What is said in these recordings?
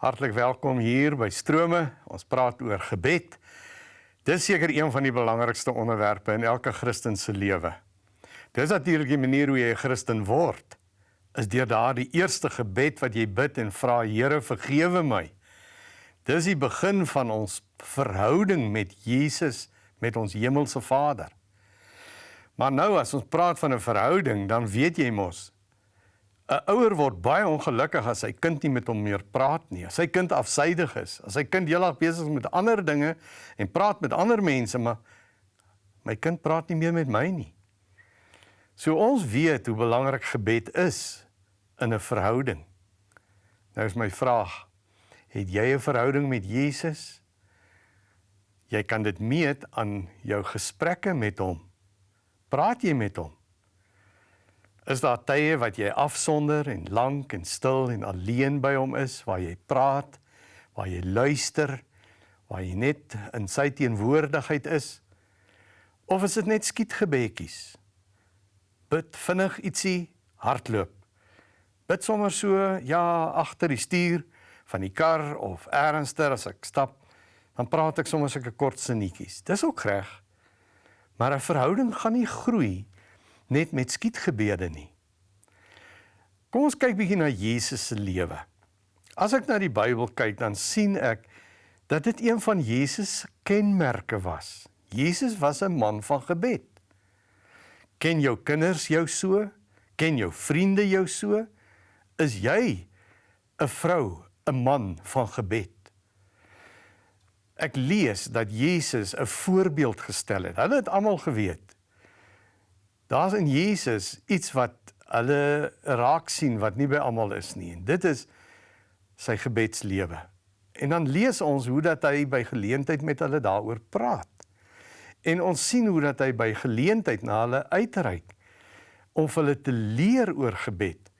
Hartlik welkom hier by Strome. Ons praat oor gebed. Dis seker een van die belangrikste onderwerpe in elke Christen se lewe. Dis natuurlik die manier hoe jy 'n Christen word. Is deur daardie eerste gebed wat jy bid en vra Here vergewe my. Dis die begin van ons verhouding met Jesus, met ons hemelse Vader. Maar nou as ons praat van 'n verhouding, dan weet jy mos 'n ouer word baie ongelukkig as sy kind nie met hom meer praat nie. As sy kind afsydig is, as sy kind heeldag besig is met ander dinge en praat met ander mense, maar my kind praat nie meer met my nie. So ons weet hoe belangrik gebed is in 'n verhouding. Nou is my vraag, het jy 'n verhouding met Jesus? Jy kan dit meet aan jou gesprekke met hom. Praat jy met hom? Is daar tye wat jy afsonder en lank en stil en alleen by hom is waar jy praat, waar jy luister, waar jy net in sy teenwoordigheid is? Of is dit net skietgebedjies? Bid vinnig ietsie, hardloop. Bid sommer so ja agter die stuur van die kar of ernstiger as ek stap, dan praat ek sommer sulke kort sinnetjies. Dis ook reg. Maar 'n verhouding gaan nie groei net met skietgebede nie. Kom ons kyk bietjie na Jesus se lewe. As ek na die Bybel kyk, dan sien ek dat dit een van Jesus se kenmerke was. Jesus was 'n man van gebed. Ken jou kinders jou so? Ken jou vriende jou so? Is jy 'n vrou, 'n man van gebed? Ek lees dat Jesus 'n voorbeeld gestel het. Hulle het almal geweet Daar's in Jesus iets wat hulle raak sien wat nie by almal is nie. En dit is sy gebedslewe. En dan lees ons hoe dat hy by geleentheid met hulle daaroor praat. En ons sien hoe dat hy by geleentheid na hulle uitreik om hulle te leer oor gebed.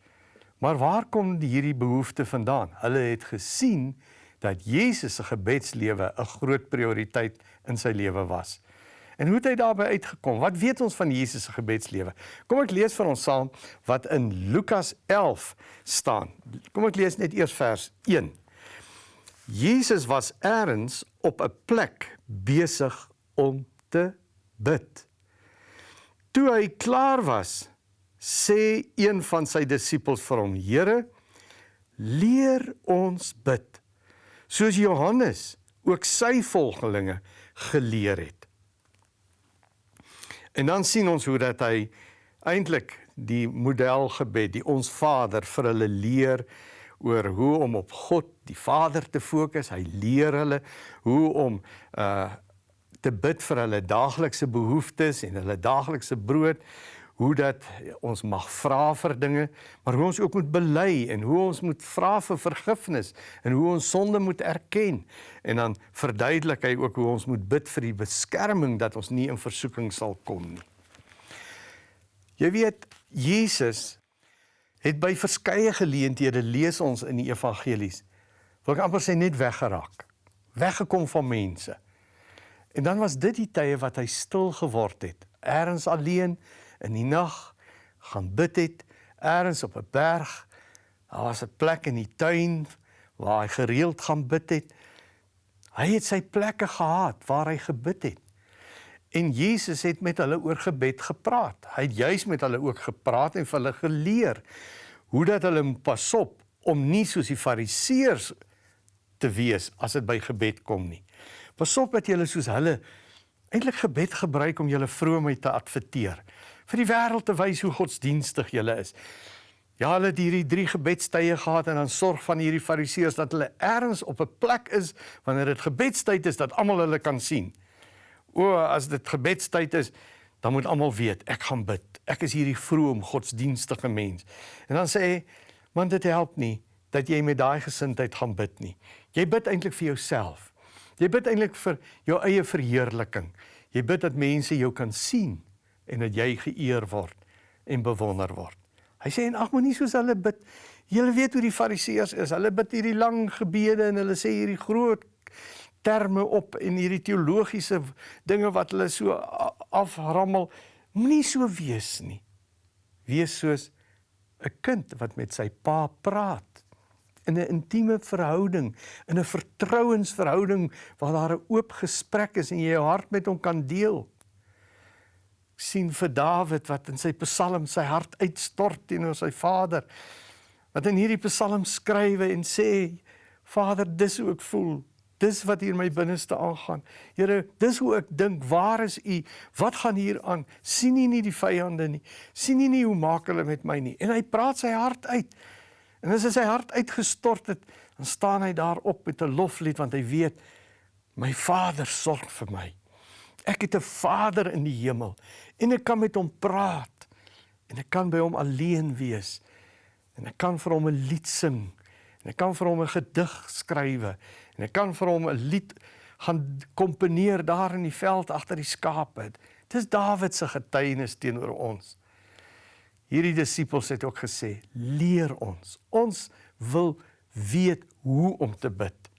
Maar waar kom hierdie behoefte vandaan? Hulle het gesien dat Jesus se gebedslewe 'n groot prioriteit in sy lewe was. En hoe het hy daarby uitgekom? Wat weet ons van Jesus se gebedslewe? Kom ek lees vir ons saam wat in Lukas 11 staan. Kom ek lees net eers vers 1. Jesus was eers op 'n plek besig om te bid. Toe hy klaar was, sê een van sy disippels vir hom: "Here, leer ons bid, soos Johannes ook sy volgelinge geleer het." En dan sien ons hoe dat hy eintlik die modelgebed, die ons Vader vir hulle leer oor hoe om op God, die Vader te fokus. Hy leer hulle hoe om uh te bid vir hulle daaglikse behoeftes en hulle daaglikse brood hoe dat ons mag vra vir dinge, maar hoe ons ook moet bely en hoe ons moet vra vir vergifnis en hoe ons sonde moet erken. En dan verduidelik hy ook hoe ons moet bid vir die beskerming dat ons nie in versoeking sal kom nie. Jy weet, Jesus het by verskeie geleenthede lees ons in die evangelies. Wil ek amper sê net weggeraak. Weggekom van mense. En dan was dit die tye wat hy stil geword het, ergens alleen in die nag gaan bid het eers op 'n berg. Daar was 'n plek in die tuin waar hy gereeld gaan bid het. Hy het sy plekke gehad waar hy gebid het. En Jesus het met hulle oor gebed gepraat. Hy het juis met hulle ook gepraat en vir hulle geleer hoe dat hulle moet pasop om nie soos die fariseërs te wees as dit by gebed kom nie. Pasop dat jy soos hulle eintlik gebed gebruik om julle vroomheid te adverteer vir die wêreld te wys hoe godsdienstig julle is. Ja, hulle het hierdie drie gebedstye gehad en dan sorg van hierdie fariseërs dat hulle ergens op 'n plek is wanneer dit gebedstyd is dat almal hulle kan sien. O, as dit gebedstyd is, dan moet almal weet ek gaan bid. Ek is hierdie vroom godsdienstige mens. En dan sê hy, man dit help nie dat jy met daai gesindheid gaan bid nie. Jy bid eintlik vir jouself. Jy bid eintlik vir jou eie verheerliking. Jy bid dat mense jou kan sien en dat jy geëer word en bewonder word. Hy sê en ag moenie soos hulle bid. Julle weet hoe die fariseërs is. Hulle bid hierdie lang gebede en hulle sê hierdie groot terme op en hierdie teologiese dinge wat hulle so aframmel. Moenie so wees nie. Wees soos 'n kind wat met sy pa praat. in 'n intieme verhouding, in 'n vertrouensverhouding waar daar 'n oop gesprek is en jy jou hart met hom kan deel. Sien vir Dawid wat in sy Psalm sy hart uitstort teenoor sy Vader. Wat in hierdie Psalm skrywe en sê: Vader, dis hoe ek voel. Dis wat hier in my binneste aangaan. Here, dis hoe ek dink, waar is U? Wat gaan hier aan? sien U nie die vyande nie? sien U nie hoe maak hulle met my nie? En hy praat sy hart uit. En as hy sy hart uitgestort het, dan staan hy daar op met 'n loflied want hy weet my Vader sorg vir my. Ek het 'n Vader in die hemel en ek kan met hom praat en ek kan by hom alleen wees en ek kan vir hom 'n lied sing en ek kan vir hom 'n gedig skrywe En ek kan vir hom 'n lied gaan komponeer daar in die veld agter die skape. Dis Dawid se getuienis teenoor ons. Hierdie disippels het ook gesê, leer ons. Ons wil weet hoe om te bid.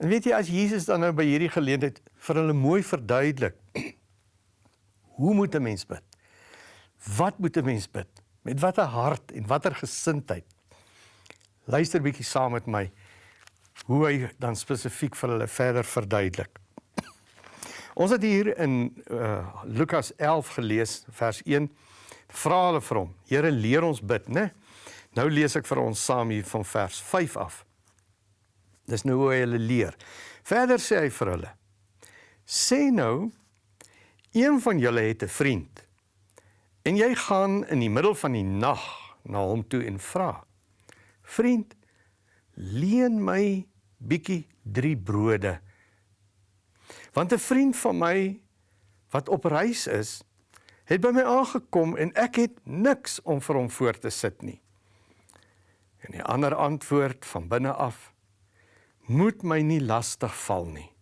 En weet jy as Jesus dan nou by hierdie geleentheid vir hulle mooi verduidelik hoe moet 'n mens bid? Wat moet 'n mens bid? Met watter hart en watter gesindheid? Luister bietjie saam met my hoe hy dan spesifiek vir hulle verder verduidelik. Ons het hier in uh, Lukas 11 gelees vers 1 vra hulle vir hom Here leer ons bid né Nou lees ek vir ons saam hier van vers 5 af Dis nou hoe hy hulle leer Verder sê hy vir hulle Sê nou een van julle het 'n vriend en jy gaan in die middel van die nag na hom toe en vra Vriend leen my bietjie 3 brode. Want 'n vriend van my wat op reis is, het by my aangekom en ek het niks om vir hom voor te sit nie. En die ander antwoord van binne af: Moet my nie lastig val nie.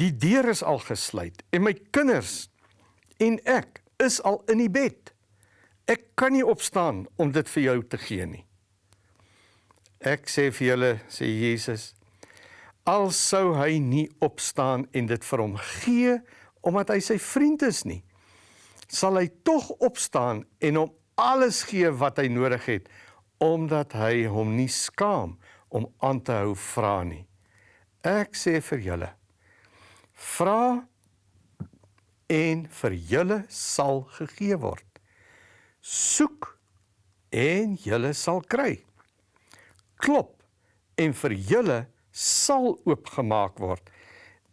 Die deur is al gesluit en my kinders en ek is al in die bed. Ek kan nie opstaan om dit vir jou te gee nie. Ek sê vir julle, sê Jesus, al sou hy nie opstaan en dit vir hom gee omdat hy sy vriend is nie, sal hy tog opstaan en hom alles gee wat hy nodig het omdat hy hom nie skaam om aan te hou vra nie. Ek sê vir julle, vra en vir julle sal gegee word. Soek en julle sal kry klop en vir julle sal oopgemaak word.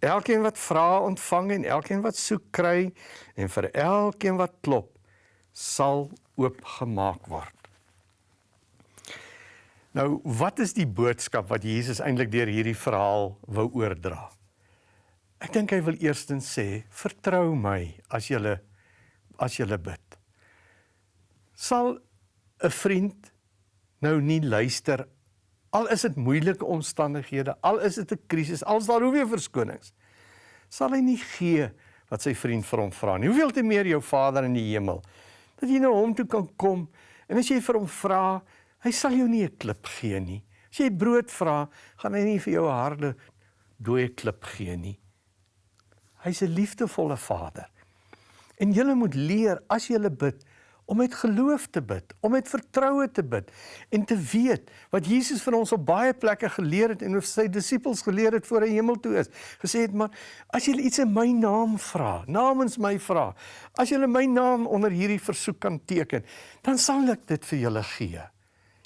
Elkeen wat vra ontvang en elkeen wat soek kry en vir elkeen wat klop sal oopgemaak word. Nou, wat is die boodskap wat Jesus eintlik deur hierdie verhaal wou oordra? Ek dink hy wil eerstens sê, vertrou my as jy as jy bid. Sal 'n vriend nou nie luister Al is dit moeilike omstandighede, al is dit 'n krisis, al is daar hoeveel verskonings, sal hy nie gee wat sy vriend vir hom vra nie. Hoeveel te meer jou Vader in die hemel dat jy na hom toe kan kom en as jy vir hom vra, hy sal jou nie 'n klip gee nie. As jy brood vra, gaan hy nie vir jou 'n harde dooie klip gee nie. Hy's 'n liefdevolle Vader. En jy moet leer as jy bid, om met geloof te bid, om met vertroue te bid en te weet wat Jesus vir ons op baie plekke geleer het en hoe sy disippels geleer het voor hy hemel toe is. Gesê het maar as julle iets in my naam vra, namens my vra, as julle my naam onder hierdie versoek kan teken, dan sal ek dit vir julle gee.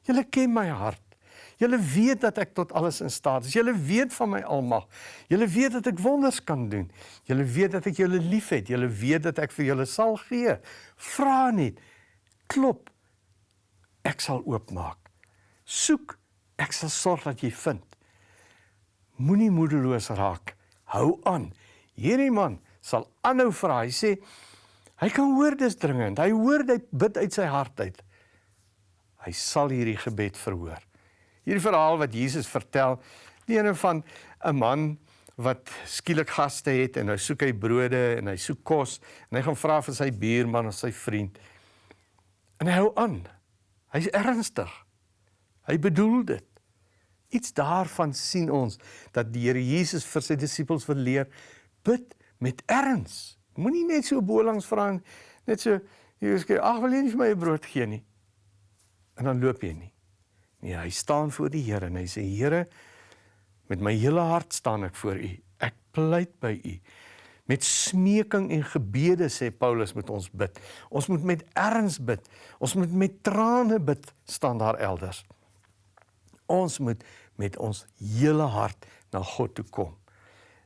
Julle ken my hart. Julle weet dat ek tot alles in staat is. Julle weet van my almag. Julle weet dat ek wonders kan doen. Julle weet dat ek julle liefhet. Julle weet dat ek vir julle sal gee. Vra net klop ek sal oopmaak soek ek sal sorg dat jy vind moenie moedeloos raak hou aan hierdie man sal aanhou vra hy sê hy kan hoor dis dringend hy hoor hy bid uit sy hart uit hy sal hierdie gebed verhoor hierdie verhaal wat Jesus vertel die ene van 'n man wat skielik gaste het en hy soek hy brode en hy soek kos en hy gaan vra vir sy buurman of sy vriend En hy hou aan. Hy's ernstig. Hy bedoel dit. Iets daarvan sien ons dat die Here Jesus vir sy disippels wil leer bid met erns. Moenie net so bolangs vra net so jy sê ag wil jy nie vir my 'n brood gee nie. En dan loop jy nie. Nee, hy staan voor die Here en hy sê Here, met my hele hart staan ek voor U. Ek pleit by U. Met smeking en gebede sê Paulus moet ons bid. Ons moet met erns bid. Ons moet met trane bid staan daar elders. Ons moet met ons hele hart na God toe kom.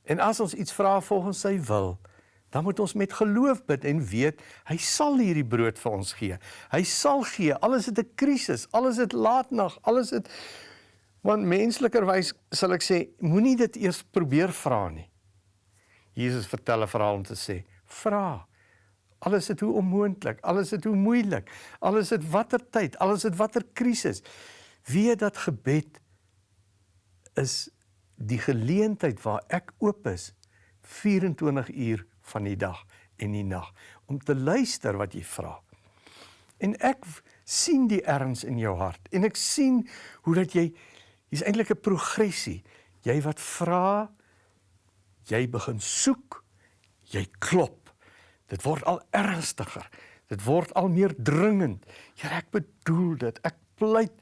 En as ons iets vra volgens sy wil, dan moet ons met geloof bid en weet hy sal hierdie brood vir ons gee. Hy sal gee. Alles het 'n krisis, alles het laatnag, alles het want menslikerwys sal ek sê moenie dit eers probeer vra nie. Jesus vertel 'n verhaal om te sê: "Vra. Alles is hoe onmoontlik, alles is hoe moeilik, alles het watter tyd, alles het watter krisis. Weet dat gebed is die geleentheid waar ek oop is 24 uur van die dag en die nag om te luister wat jy vra. En ek sien die erns in jou hart en ek sien hoe dat jy hier's eintlik 'n progressie. Jy wat vra, jy begin soek, jy klop. Dit word al ernstiger. Dit word al meer dringend. Here, ek bedoel dit. Ek pleit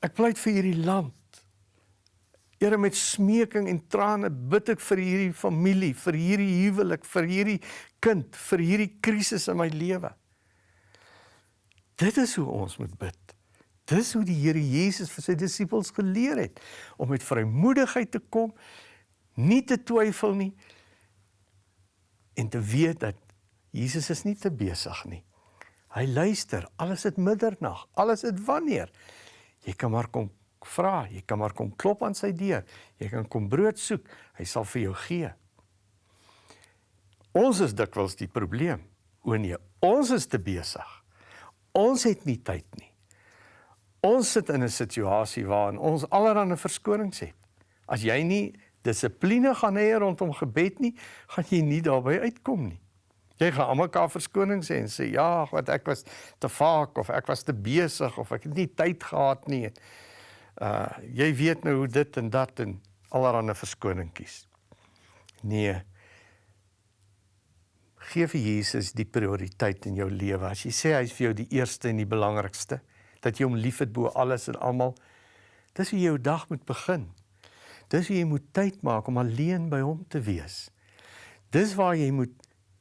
ek pleit vir hierdie land. Here met smeking en trane bid ek vir hierdie familie, vir hierdie huwelik, vir hierdie kind, vir hierdie krisis in my lewe. Dit is hoe ons moet bid. Dis hoe die Here Jesus vir sy disippels geleer het om met vrymoedigheid te kom nie te twyfel nie en te weet dat Jesus is nie te besig nie. Hy luister, alles het middernag, alles het wanneer. Jy kan maar kom vra, jy kan maar kom klop aan sy deur. Jy kan kom brood soek, hy sal vir jou gee. Ons is dikwels die probleem. O nee, ons is te besig. Ons het nie tyd nie. Ons sit in 'n situasie waarin ons allerlei verskonings het. As jy nie dissipline gaan hê rondom gebed nie, gaan jy nie daarby uitkom nie. Jy gaan almal mekaar verskonings sê en sê ja, wat ek was te vaak of ek was te besig of ek het nie tyd gehad nie. Uh jy weet nou hoe dit en dat en allerlei verskoningkies. Nee. Geef vir Jesus die prioriteit in jou lewe. As jy sê hy's vir jou die eerste en die belangrikste, dat jy hom liefhet bo alles en almal, dis hoe jou dag moet begin. Dis hoe jy moet tyd maak om alleen by hom te wees. Dis waar jy moet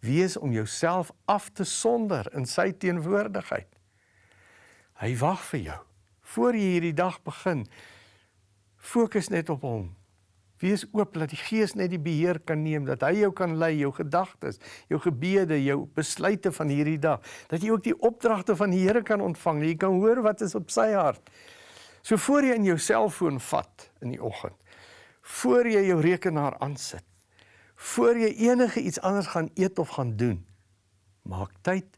wees om jouself af te sonder in sy teenwoordigheid. Hy wag vir jou. Voor jy hierdie dag begin, fokus net op hom. Wees oop dat die Gees net die beheer kan neem, dat hy jou kan lei, jou gedagtes, jou gebede, jou besluite van hierdie dag, dat jy ook die opdragte van die Here kan ontvang. Jy kan hoor wat is op sy hart. So voor jy in jou selfoon vat in die oggend, voor jy jou rekenaar aansit, voor jy enige iets anders gaan eet of gaan doen, maak tyd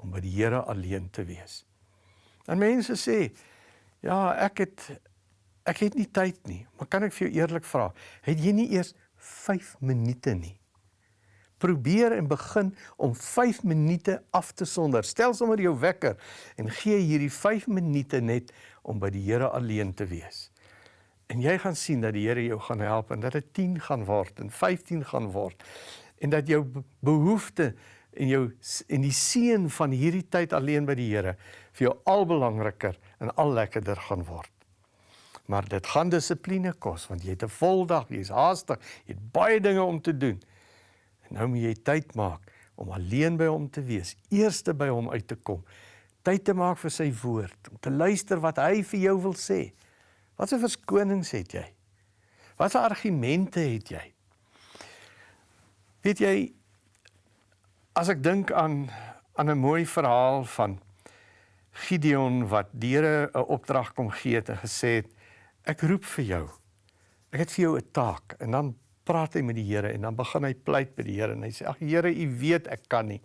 om by die Here alleen te wees. En mense sê, ja, ek het ek het nie tyd nie, maar kan ek vir jou eerlik vra, het jy nie eers 5 minute nie? Probeer en begin om 5 minute af te sonder. Stel sommer jou wekker en gee hierdie 5 minute net om by die Here alleen te wees. En jy gaan sien dat die Here jou gaan help en dat dit 10 gaan word en 15 gaan word en dat jou behoefte en jou en die seën van hierdie tyd alleen by die Here vir jou al belangriker en al lekkerder gaan word. Maar dit gaan dissipline kos want jy het 'n vol dag, jy's haastig, jy het baie dinge om te doen. En nou moet jy tyd maak om alleen by hom te wees, eerste by hom uit te kom, tyd te maak vir sy woord, om te luister wat hy vir jou wil sê. Watse verskonings het jy? Watse argumente het jy? Weet jy as ek dink aan aan 'n mooi verhaal van Gideon wat diere 'n opdrag kom gee het en gesê het ek roep vir jou. Ek het vir jou 'n taak en dan praat hy met die Here en dan begin hy pleit by die Here en hy sê ag Here u weet ek kan nie.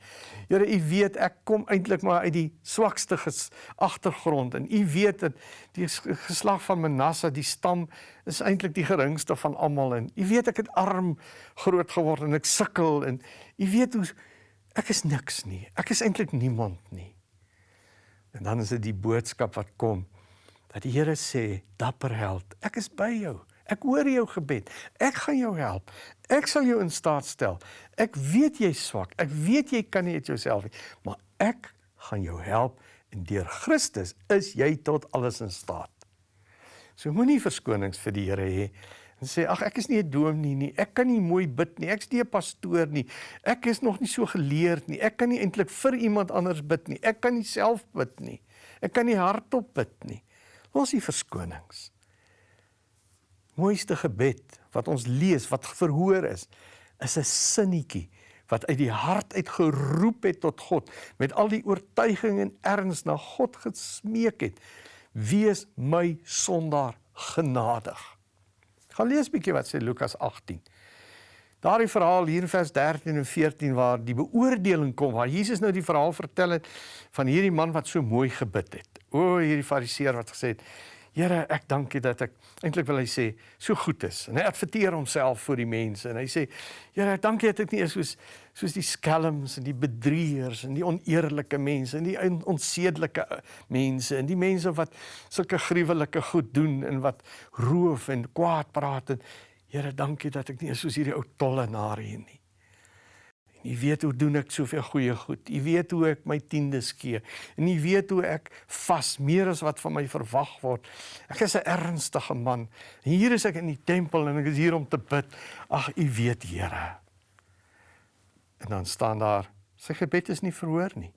Here u weet ek kom eintlik maar uit die swakste agtergrond en u weet dat die geslag van Manasse die stam is eintlik die geringste van almal en u weet ek het arm groot geword en ek sukkel en u weet hoe ek is niks nie. Ek is eintlik niemand nie. En dan is dit die boodskap wat kom dat die Here sê dapper held ek is by jou. Ek hoor jou gebed. Ek gaan jou help. Ek sal jou in staat stel. Ek weet jy's swak. Ek weet jy kan nie uit jouself nie, maar ek gaan jou help en deur Christus is jy tot alles in staat. So moenie verskonings vir die Here hê en sê ag ek is nie 'n dominee nie. Ek kan nie mooi bid nie. Ek's nie 'n pastoor nie. Ek is nog nie so geleerd nie. Ek kan nie eintlik vir iemand anders bid nie. Ek kan nie self bid nie. Ek kan nie hardop bid nie. Los die verskonings. Mooiste gebed wat ons lees wat verhoor is, is 'n sinnetjie wat uit die hart uit geroep het tot God met al die oortuiging en erns na God gesmeek het. Wees my sondaar genadig. Gaan lees bietjie wat sê Lukas 18. Daardie verhaal hier in vers 13 en 14 waar die beoordeling kom, waar Jesus nou die verhaal vertel het van hierdie man wat so mooi gebid het. O, hierdie fariseer wat gesê het, Here, ek dank U dat ek eintlik wil hy sê so goed is. En hy adverteer homself vir die mense en hy sê, Here, ek dank U dat ek nie is soos soos die skelms en die bedrieërs en die oneerlike mense en die onsedelike eh, mense en die mense wat sulke gruwelike goed doen en wat roof en kwaad praat en Here, dank U dat ek nie is soos hierdie ou tollenaar hier nie. U weet hoe doen ek soveel goeie goed. U weet hoe ek my tiendes gee. En u weet hoe ek vas meer as wat van my verwag word. Ek is 'n ernstige man. En hier is ek in die tempel en ek is hier om te bid. Ag, u weet, Here. En dan staan daar, sy gebed is nie verhoor nie.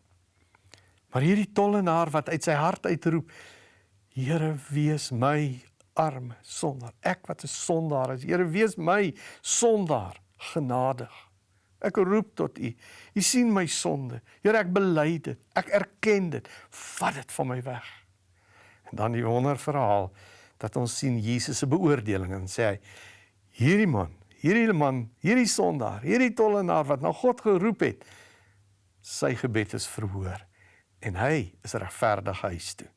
Maar hierdie tollenaar wat uit sy hart uitroep, Here, wees my arm sondaar. Ek wat 'n sondaar is. Here, wees my sondaar genadig. Ek roep tot U. U sien my sonde. Here, ek bely dit. Ek erken dit. Vat dit van my weg. En dan die wonderverhaal dat ons sien Jesus se beoordeling en sê hy: Hierdie man, hierdie man, hierdie sondaar, hierdie tollenaar wat na God geroep het, sy gebed is verhoor en hy is regverdig huis toe.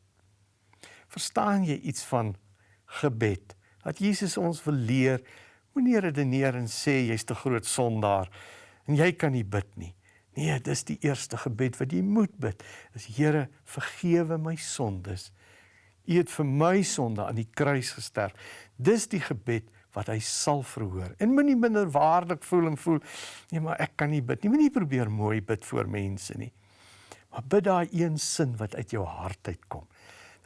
Verstaan jy iets van gebed? Dat Jesus ons wil leer, moenie redeneer en sê jy's te groot sondaar en jy kan nie bid nie. Nee, dis die eerste gebed wat jy moet bid. Is Here, vergewe my sondes. U het vir my sonde aan die kruis gesterf. Dis die gebed wat hy sal verhoor. En moenie minderwaardig voel en voel, nee, maar ek kan nie bid nie. Moenie probeer mooi bid voor mense nie. Maar bid daai een sin wat uit jou hart uitkom.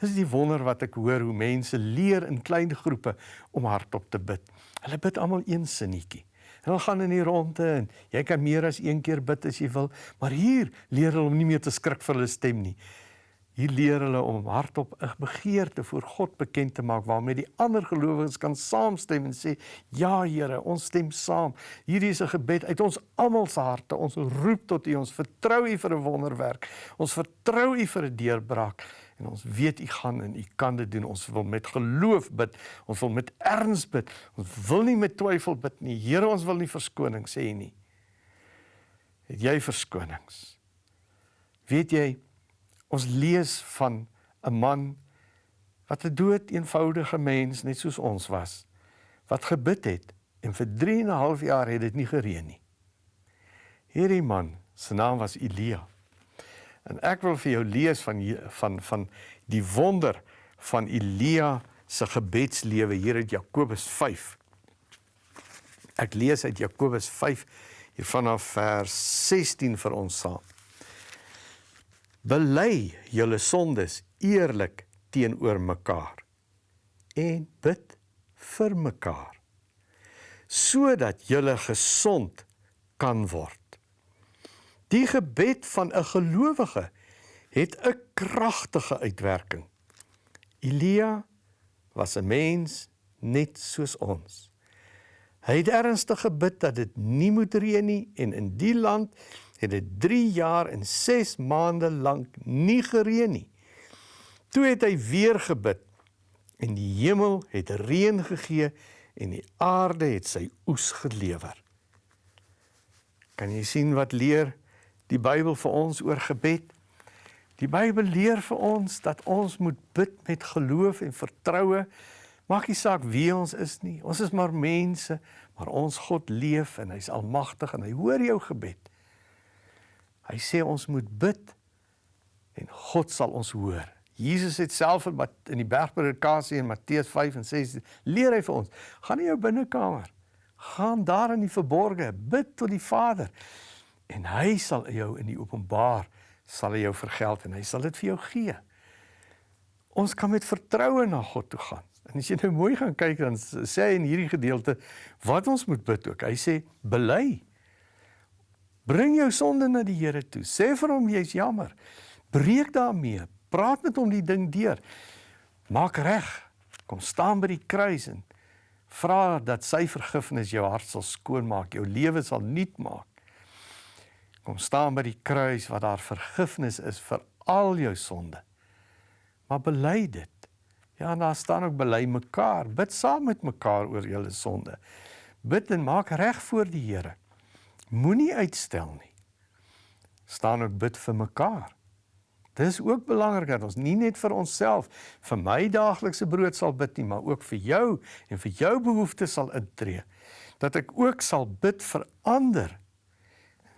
Dis die wonder wat ek hoor hoe mense leer in klein groepe om hardop te bid. Hulle bid almal een sinnetjie. Hulle gaan in die ronde en jy kan meer as een keer bid as jy wil, maar hier leer hulle om nie meer te skrik vir hulle stem nie. Hier leer hulle om hardop 'n begeerte voor God bekend te maak waarmee die ander gelowiges kan saamstem en sê: "Ja Here, ons stem saam. Hierdie is 'n gebed uit ons almal se harte. Ons roep tot U. Ons vertrou U vir 'n wonderwerk. Ons vertrou U vir 'n deurbraak." En ons weet u gaan en u kan dit doen. Ons wil met geloof bid. Ons wil met erns bid. Ons wil nie met twyfel bid nie. Here, ons wil nie verskoning sê nie. Het jy verskonings? Weet jy ons lees van 'n man wat 'n dood eenvoudige mens net soos ons was wat gebid het en vir 3 en 'n half jaar het dit nie gereën nie. Hierdie man se naam was Elia. En ek wil vir jou lees van van van die wonder van Elia se gebedslewe hier uit Jakobus 5. Ek lees uit Jakobus 5 hier vanaf vers 16 vir ons saam. Bely julle sondes eerlik teenoor mekaar en bid vir mekaar sodat julle gesond kan word. Die gebed van 'n gelowige het 'n kragtige uitwerking. Elia was 'n mens net soos ons. Hy het ernstig gebid dat dit nie moet reën nie en in die land het dit 3 jaar en 6 maande lank nie gereën nie. Toe het hy weer gebid en die hemel het reën gegee en die aarde het sy oes gelewer. Kan jy sien wat leer die Bybel vir ons oor gebed. Die Bybel leer vir ons dat ons moet bid met geloof en vertroue. Maak nie saak wie ons is nie. Ons is maar mense, maar ons God leef en hy's almagtig en hy hoor jou gebed. Hy sê ons moet bid en God sal ons hoor. Jesus het self in die bergpredikasie in Matteus 5 en 6 leer hy vir ons: "Gaan in jou binnekamer, gaan daar in die verborge, bid tot die Vader en hy sal jou in die openbaar sal hy jou vergeld en hy sal dit vir jou gee. Ons kan met vertroue na God toe gaan. En as jy nou mooi gaan kyk dan sê hy in hierdie gedeelte wat ons moet bid ook. Hy sê bely. Bring jou sonde na die Here toe. Sê vir hom jy's jammer. Breek daarmee. Praat met hom die ding deur. Maak reg. Kom staan by die kruis en vra dat sy vergifnis jou hart sal skoonmaak, jou lewe sal nuut maak. Kom staan by die kruis waar daar vergifnis is vir al jou sonde. Maar bely dit. Ja, en daar staan ook bely mekaar. Bid saam met mekaar oor julle sonde. Bid en maak reg voor die Here. Moenie uitstel nie. Staan ook bid vir mekaar. Dis ook belangrik dat ons nie net vir onsself, vir my daaglikse brood sal bid nie, maar ook vir jou en vir jou behoeftes sal intree. Dat ek ook sal bid vir ander,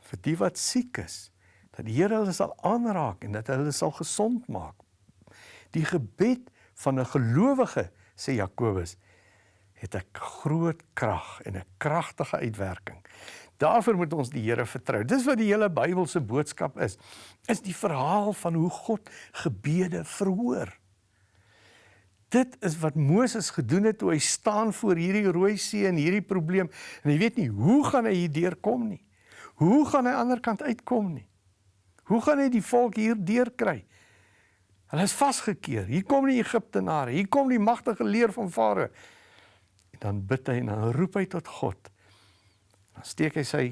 vir die wat siek is, dat die Here hulle sal aanraak en dat hulle sal gesond maak. Die gebed van 'n gelowige, sê Jakobus, het 'n groot krag en 'n kragtige uitwerking. Daarvoor moet ons die Here vertrou. Dis wat die hele Bybelse boodskap is. Is die verhaal van hoe God gebede verhoor. Dit is wat Moses gedoen het toe hy staan voor hierdie rooi see en hierdie probleem en hy weet nie hoe gaan hy hier deurkom nie. Hoe gaan hy aan die ander kant uitkom nie? Hoe gaan hy die volk hier deurkry? Hulle is vasgekeer. Hier kom die Egiptenare, hier kom die magtige leer van Farao. En dan bid hy en dan roep hy tot God. Dan steek hy sy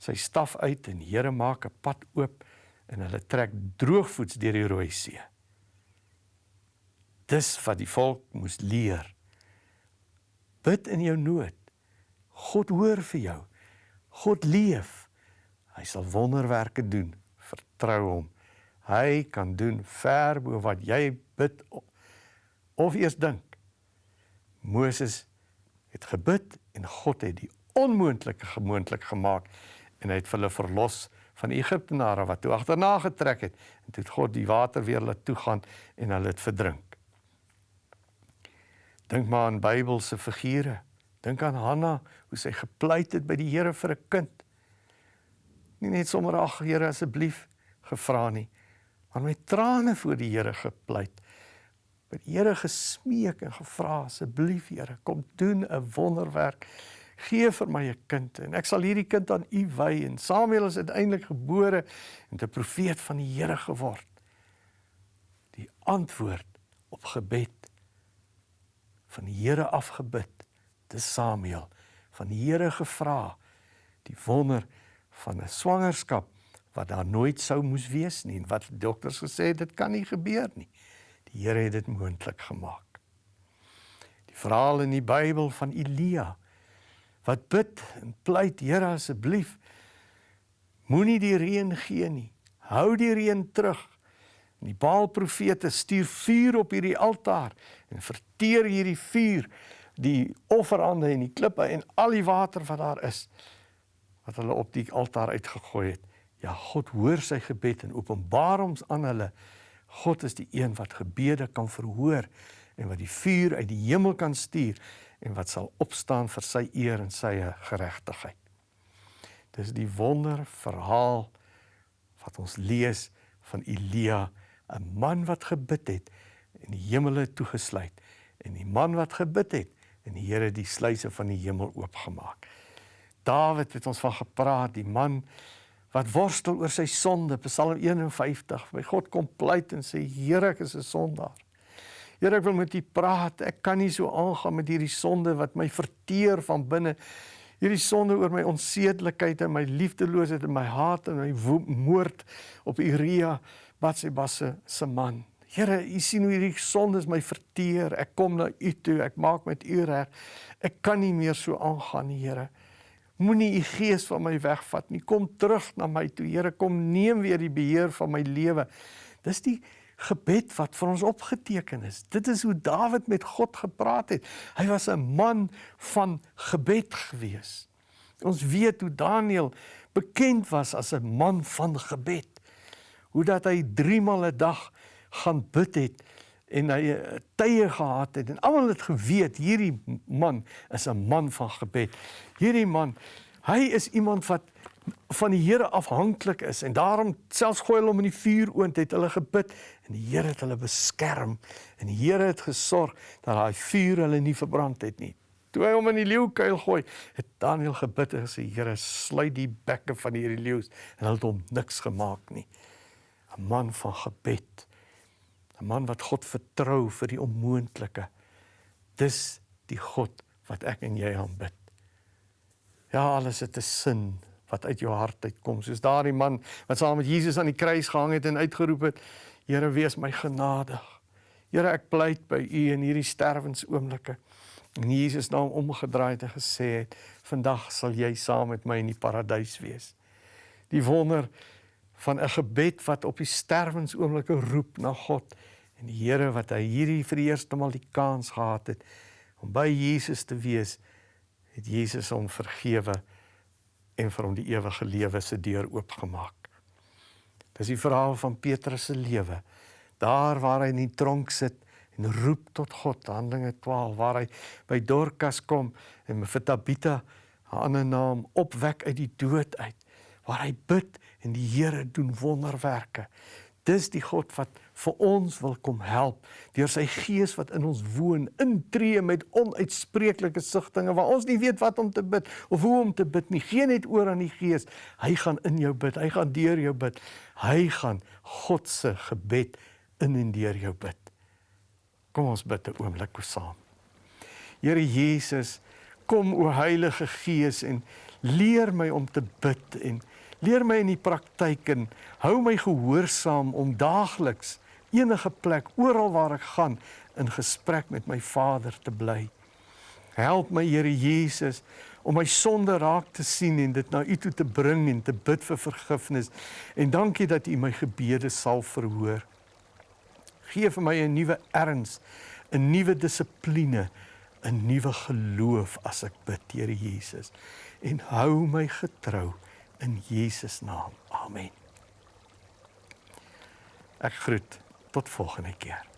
sy staf uit en die Here maak 'n pad oop en hulle trek droogvoets deur die Rooi See. Dis wat die volk moes leer. Bid in jou nood. God hoor vir jou. God leef. Hy sal wonderwerke doen. Vertrou hom. Hy kan doen ver bo wat jy bid of eers dink. Moses het gebid en God het die onmoontlike gemoontlik gemaak en hy het hulle verlos van die Egiptenare wat toe agterna getrek het en toe het God die water weer laat toegaan en hulle het verdrink. Dink maar aan Bybelse figure. Dink aan Hanna, hoe sy gepleit het by die Here vir 'n kind. Nie net sommer ag Here asseblief gevra nie, maar met trane voor die Here gepleit. By die Here gesmeek en gevra asseblief Here, kom doen 'n wonderwerk. Gee vir my 'n kind en ek sal hierdie kind aan U wy en Samuel is uiteindelik gebore en 'n profeet van die Here geword. Die antwoord op gebed van die Here afgebid. Dis Samuel van die Here gevra die wonder van 'n swangerskap wat daar nooit sou moes wees nie en wat dokters gesê het dit kan nie gebeur nie. Die Here het dit moontlik gemaak. Die verhaal in die Bybel van Elia wat bid en pleit Here asseblief moenie die reën gee nie. Hou die reën terug. En die Baal profete stuur vuur op hierdie altaar en verteer hierdie vuur die offerande en die klippe en al die water wat daar is wat hulle op die altaar uitgegooi het. Ja, God hoor sy gebed en openbaar hom aan hulle. God is die een wat gebede kan verhoor en wat die vuur uit die hemel kan stuur en wat sal opstaan vir sy eer en sy geregtigheid. Dis die wonder verhaal wat ons lees van Elia, 'n man wat gebid het en die hemele toegesluit en die man wat gebid het en die Here die sluise van die hemel oopgemaak. Dawid het ons van gepraat, die man wat worstel oor sy sonde, Psalm 51. My God kom pleit en sê Here, ek is 'n sondaar. Here, ek wil met U praat. Ek kan nie so aangaan met hierdie sonde wat my verteer van binne. Hierdie sonde oor my onsedelikheid en my liefdeloosheid en my haat en my moord op Uria, Batsheba se man. Here, U sien hoe hierdie sondes my verteer. Ek kom na U toe. Ek maak met U reg. Ek kan nie meer so aangaan Here. Moenie u gees van my wegvat nie. Kom terug na my toe. Here, kom neem weer die beheer van my lewe. Dis die gebed wat vir ons opgeteken is. Dit is hoe Dawid met God gepraat het. Hy was 'n man van gebed gewees. Ons weet hoe Daniël bekend was as 'n man van gebed. Hoe dat hy 3 maal 'n dag gaan bid het en hy eh, tye gehad het en almal het geweet hierdie man is 'n man van gebed. Hierdie man, hy is iemand wat van die Here afhanklik is en daarom selfs gooi hulle hom in die vuuroond het hulle gebid en die Here het hulle beskerm en die Here het gesorg dat daai vuur hulle nie verbrand het nie. Toe hy hom in die leeukuil gooi, het Daniël gebid en gesê Here, sluit die bekke van hierdie leeu's en hulle het hom niks gemaak nie. 'n Man van gebed. 'n Man wat God vertrou vir die onmoontlike. Dis die God wat ek en jy aanbid. Ja, alles het 'n sin wat uit jou hart uitkom. Soos daardie man wat saam met Jesus aan die kruis gehang het en uitgeroep het: Here, wees my genadig. Here, ek pleit by U in hierdie sterwensoomblikke. En Jesus na hom omgedraai het en gesê het: "Vandag sal jy saam met my in die paradys wees." Die wonder van 'n gebed wat op die sterwensoomblikke roep na God en die Here wat hy hierdie vir die eerste maal die kans gehad het om by Jesus te wees, het Jesus hom vergewe en vir hom die ewige lewe se deur oopgemaak. Dis die verhaal van Petrus se lewe. Daar waar hy in die tronk sit en roep tot God, Handelinge 12, waar hy by Dorcas kom en vir Tabitha, 'n ander naam, opwek uit die dood uit, waar hy bid en die Here doen wonderwerke. Dis die God wat vir ons wil kom help deur sy gees wat in ons woon, intree met onuitspreeklike sigtinge waar ons nie weet wat om te bid of hoe om te bid nie. Geen net oor aan die gees. Hy gaan in jou bid. Hy gaan deur jou bid. Hy gaan God se gebed in en deur jou bid. Kom ons bid 'n oomblik saam. Here Jesus, kom o Heilige Gees en leer my om te bid en leer my in die praktyk en hou my gehoorsaam om daagliks enige plek oral waar ek gaan in gesprek met my Vader te bly. Help my Here Jesus om my sonde raak te sien en dit na U toe te bring en te bid vir vergifnis. En dankie dat U my gebede sal verhoor. Geef vir my 'n nuwe erns, 'n nuwe dissipline, 'n nuwe geloof as ek bid, Here Jesus. En hou my getrou in Jesus naam. Amen. Ek groet tot volgende keer.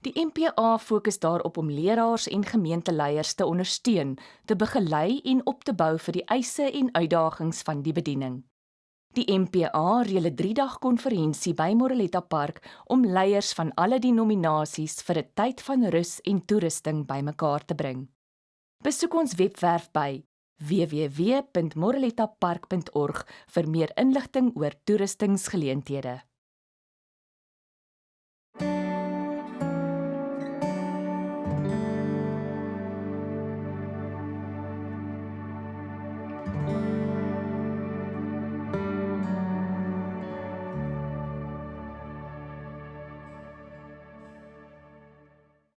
Die MPA fokus daarop om leraars en gemeenteleiers te ondersteun, te begelei en op te bou vir die eise en uitdagings van die bediening. Die MPA reël 'n 3-dag konferensie by Moreletta Park om leiers van alle denominasies vir 'n tyd van rus en toerusting bymekaar te bring. Besoek ons webwerf by www.morelettapark.org vir meer inligting oor toerustingsgeleenthede.